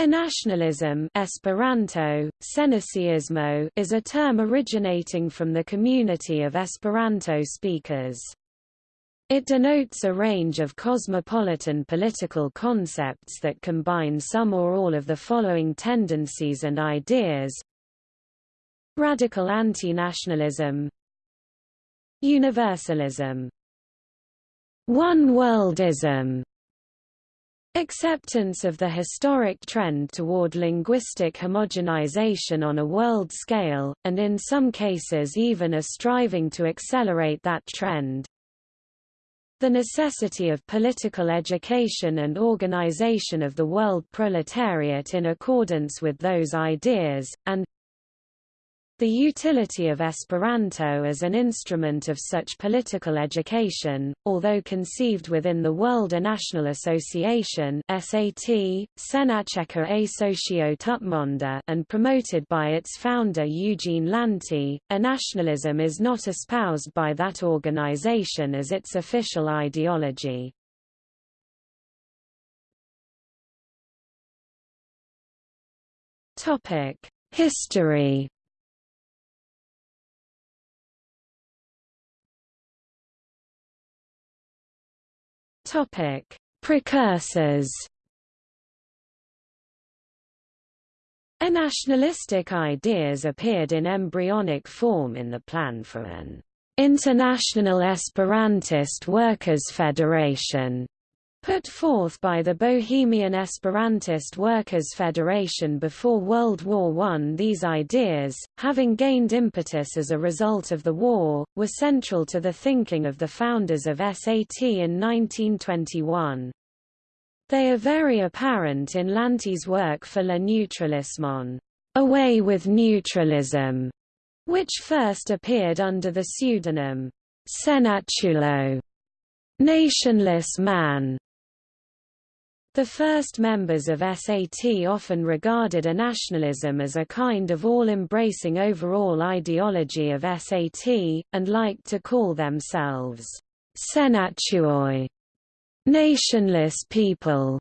Anationalism Esperanto, Sennaciismo is a term originating from the community of Esperanto speakers. It denotes a range of cosmopolitan political concepts that combine some or all of the following tendencies and ideas. Radical anti-nationalism. Universalism. One-worldism Acceptance of the historic trend toward linguistic homogenization on a world scale, and in some cases even a striving to accelerate that trend. The necessity of political education and organization of the world proletariat in accordance with those ideas, and the utility of Esperanto as an instrument of such political education, although conceived within the World National Association SAT, Sennacieca Asocio Tutmonda and promoted by its founder Eugene Lanti, anationalism is not espoused by that organization as its official ideology. History Topic: Precursors. nationalistic ideas appeared in embryonic form in the plan for an International Esperantist Workers' Federation Put forth by the Bohemian Esperantist Workers' Federation before World War I these ideas, having gained impetus as a result of the war, were central to the thinking of the founders of SAT in 1921. They are very apparent in Lanti's work for Le Neutralisme Away with Neutralism, which first appeared under the pseudonym Sennaciulo, nationless man. The first members of SAT often regarded anationalism as a kind of all-embracing overall ideology of SAT, and liked to call themselves Sennaciuloj, nationless people.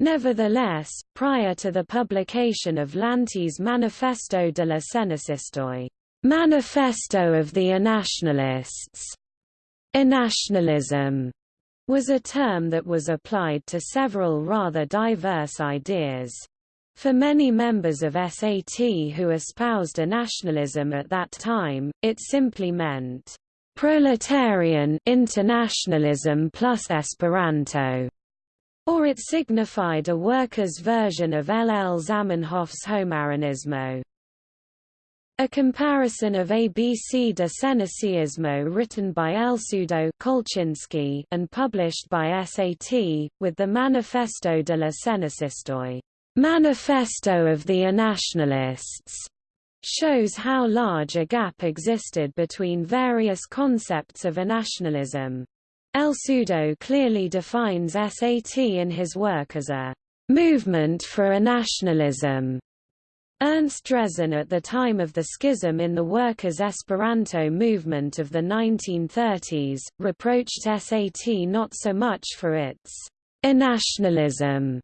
Nevertheless, prior to the publication of Lanti's Manifesto de la Sennaciistoj, Manifesto of the Anationalists, Anationalism was a term that was applied to several rather diverse ideas. For many members of SAT who espoused anationalism at that time, it simply meant proletarian internationalism plus Esperanto, or it signified a workers' version of L. L. Zamenhof's Homaranismo. A comparison of ABC de Sennaciismo written by Elsudo Kolchinsky and published by SAT, with the Manifesto de la Sennaciistoj Manifesto of the Anationalists, shows how large a gap existed between various concepts of nationalism. Elsudo clearly defines SAT in his work as a movement for anationalism Ernest Drezen at the time of the schism in the workers' Esperanto movement of the 1930s, reproached SAT not so much for its nationalism,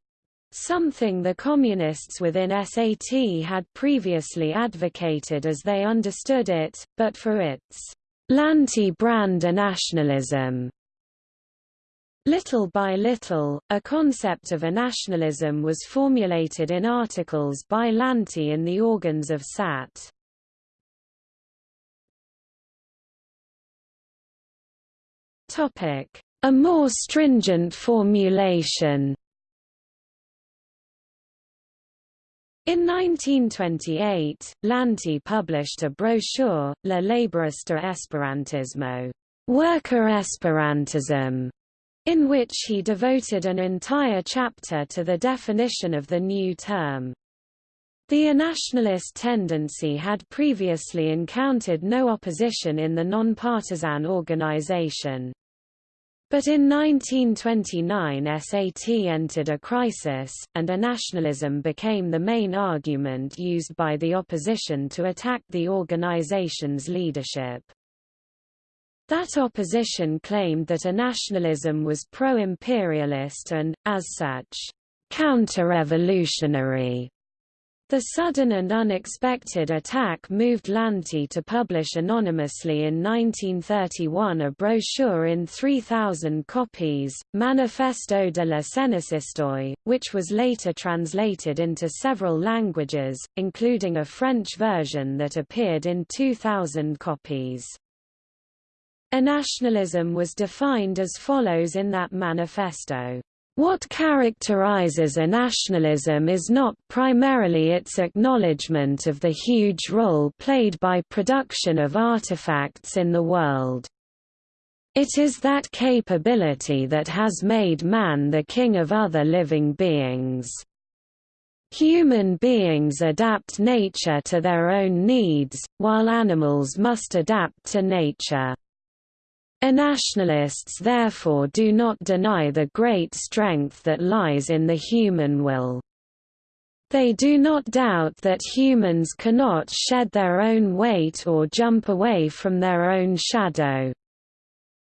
something the communists within SAT had previously advocated as they understood it, but for its Lanti-brand nationalism. Little by little, a concept of anationalism was formulated in articles by Lanti in the organs of SAT. A more stringent formulation In 1928, Lanti published a brochure, La Laborista Esperantismo, Worker Esperantism, in which he devoted an entire chapter to the definition of the new term. The nationalist tendency had previously encountered no opposition in the nonpartisan organization. But in 1929 SAT entered a crisis, and anationalism became the main argument used by the opposition to attack the organization's leadership. That opposition claimed that anationalism was pro-imperialist and, as such, counter-revolutionary. The sudden and unexpected attack moved Lanti to publish anonymously in 1931 a brochure in 3,000 copies, Manifesto de la Sennaciistoj, which was later translated into several languages, including a French version that appeared in 2,000 copies. Nationalism was defined as follows in that manifesto. What characterizes anationalism is not primarily its acknowledgement of the huge role played by production of artifacts in the world. It is that capability that has made man the king of other living beings. Human beings adapt nature to their own needs, while animals must adapt to nature. Nationalists therefore do not deny the great strength that lies in the human will. They do not doubt that humans cannot shed their own weight or jump away from their own shadow.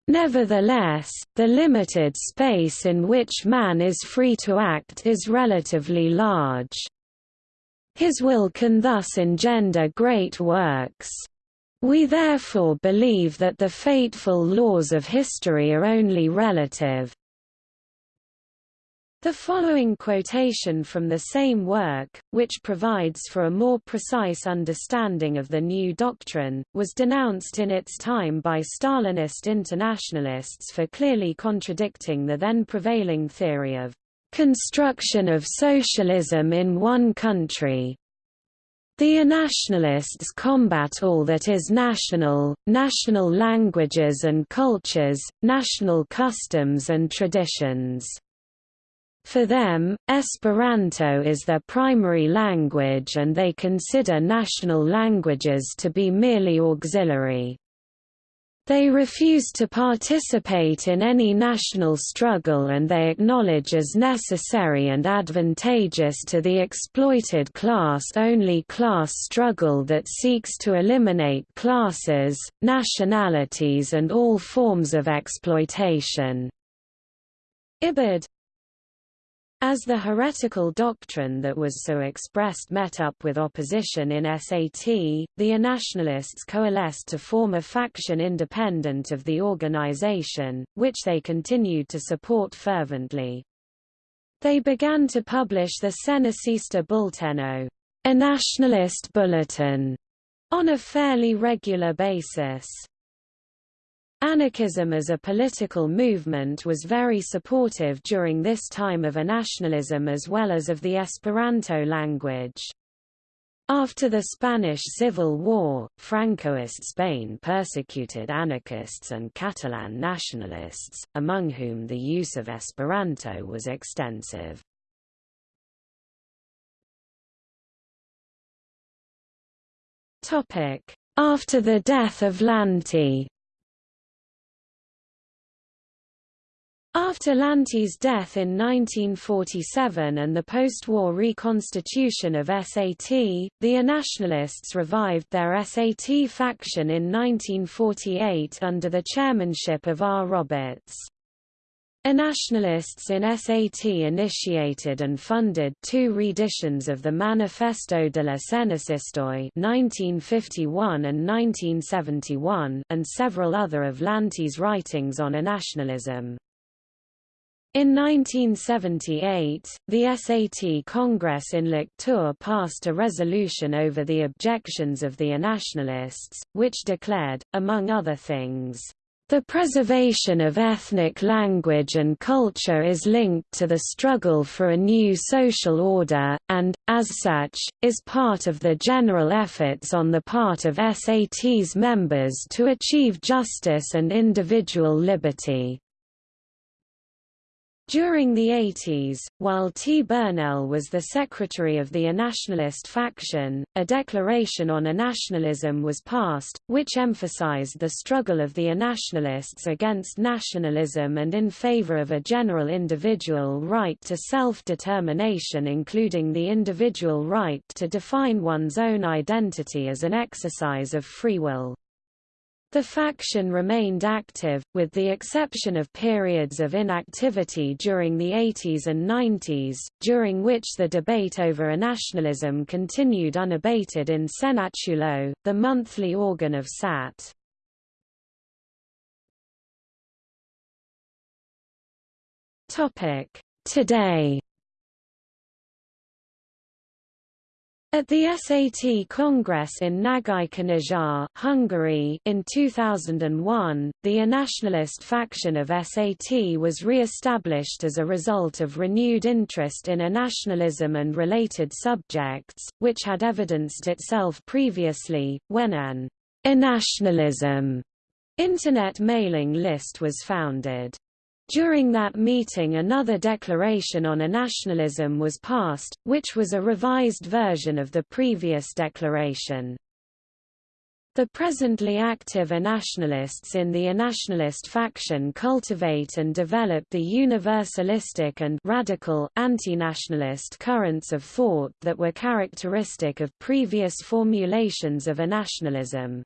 Nevertheless, the limited space in which man is free to act is relatively large. His will can thus engender great works. We therefore believe that the fateful laws of history are only relative. The following quotation from the same work, which provides for a more precise understanding of the new doctrine, was denounced in its time by Stalinist internationalists for clearly contradicting the then prevailing theory of construction of socialism in one country. The nationalists combat all that is national, national languages and cultures, national customs and traditions. For them, Esperanto is their primary language and they consider national languages to be merely auxiliary. They refuse to participate in any national struggle and they acknowledge as necessary and advantageous to the exploited class only class struggle that seeks to eliminate classes, nationalities and all forms of exploitation. Ibid as the heretical doctrine that was so expressed met up with opposition in SAT, the nationalists coalesced to form a faction independent of the organization, which they continued to support fervently. They began to publish the Sennaciista Bulletino, a nationalist bulletin, on a fairly regular basis. Anarchism as a political movement was very supportive during this time of anationalism as well as of the Esperanto language. After the Spanish Civil War, Francoist Spain persecuted anarchists and Catalan nationalists, among whom the use of Esperanto was extensive. After the death of Lanti After Lanti's death in 1947 and the post-war reconstitution of SAT, the nationalists revived their SAT faction in 1948 under the chairmanship of R. Roberts. Nationalists in SAT initiated and funded two reeditions of the Manifesto de la Sennaciistoj 1951 and 1971 and several other of Lanti's writings on nationalism. In 1978, the SAT Congress in Lectoure passed a resolution over the objections of the nationalists, which declared, among other things, the preservation of ethnic language and culture is linked to the struggle for a new social order, and, as such, is part of the general efforts on the part of SAT's members to achieve justice and individual liberty. During the 80s, while T. Burnell was the secretary of the nationalist faction, a declaration on nationalism was passed, which emphasized the struggle of the nationalists against nationalism and in favor of a general individual right to self-determination including the individual right to define one's own identity as an exercise of free will. The faction remained active, with the exception of periods of inactivity during the 80s and 90s, during which the debate over anationalism continued unabated in Sennaciulo, the monthly organ of SAT. Today At the SAT Congress in Nagykanizsa, Hungary in 2001, the nationalist faction of SAT was re-established as a result of renewed interest in nationalism and related subjects, which had evidenced itself previously, when an nationalism Internet mailing list was founded. During that meeting another declaration on anationalism was passed, which was a revised version of the previous declaration. The presently active nationalists in the nationalist faction cultivate and develop the universalistic and radical, anti-nationalist currents of thought that were characteristic of previous formulations of nationalism.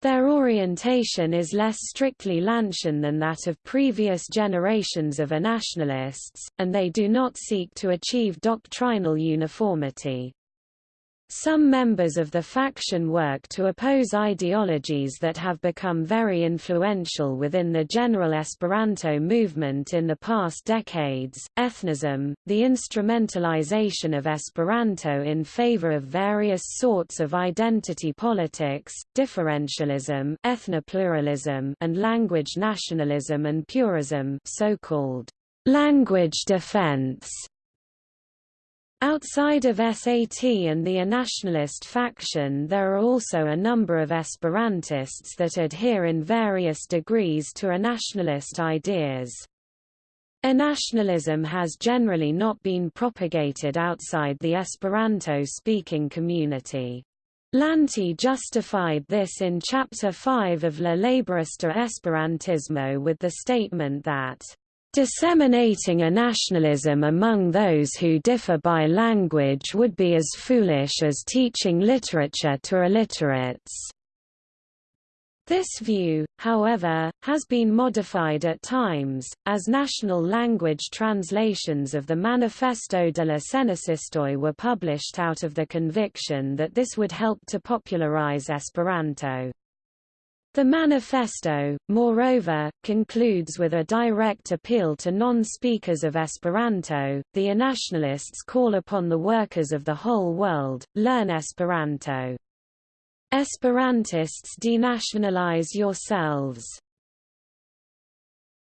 Their orientation is less strictly Lantian than that of previous generations of nationalists, and they do not seek to achieve doctrinal uniformity. Some members of the faction work to oppose ideologies that have become very influential within the general Esperanto movement in the past decades, ethnism, the instrumentalization of Esperanto in favor of various sorts of identity politics, differentialism ethnopluralism and language nationalism and purism so-called language defense Outside of SAT and the nationalist faction there are also a number of Esperantists that adhere in various degrees to nationalist ideas. nationalism has generally not been propagated outside the Esperanto-speaking community. Lanti justified this in Chapter 5 of La Laborista Esperantismo with the statement that Disseminating anationalism among those who differ by language would be as foolish as teaching literature to illiterates. This view, however, has been modified at times, as national language translations of the Manifesto de la Sennaciistoj were published out of the conviction that this would help to popularize Esperanto. The manifesto, moreover, concludes with a direct appeal to non-speakers of Esperanto. The nationalists call upon the workers of the whole world, learn Esperanto. Esperantists denationalize yourselves.